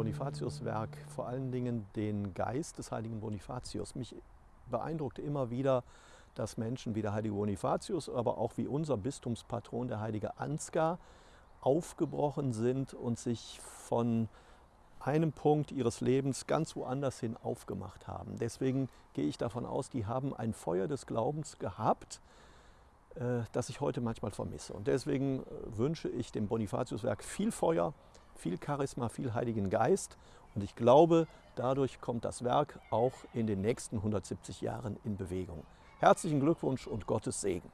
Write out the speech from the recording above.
Bonifatiuswerk vor allen Dingen den Geist des heiligen Bonifatius. Mich beeindruckt immer wieder, dass Menschen wie der heilige Bonifatius, aber auch wie unser Bistumspatron, der heilige Ansgar, aufgebrochen sind und sich von einem Punkt ihres Lebens ganz woanders hin aufgemacht haben. Deswegen gehe ich davon aus, die haben ein Feuer des Glaubens gehabt, äh, das ich heute manchmal vermisse. Und deswegen äh, wünsche ich dem Bonifatiuswerk viel Feuer, viel Charisma, viel Heiligen Geist. Und ich glaube, dadurch kommt das Werk auch in den nächsten 170 Jahren in Bewegung. Herzlichen Glückwunsch und Gottes Segen.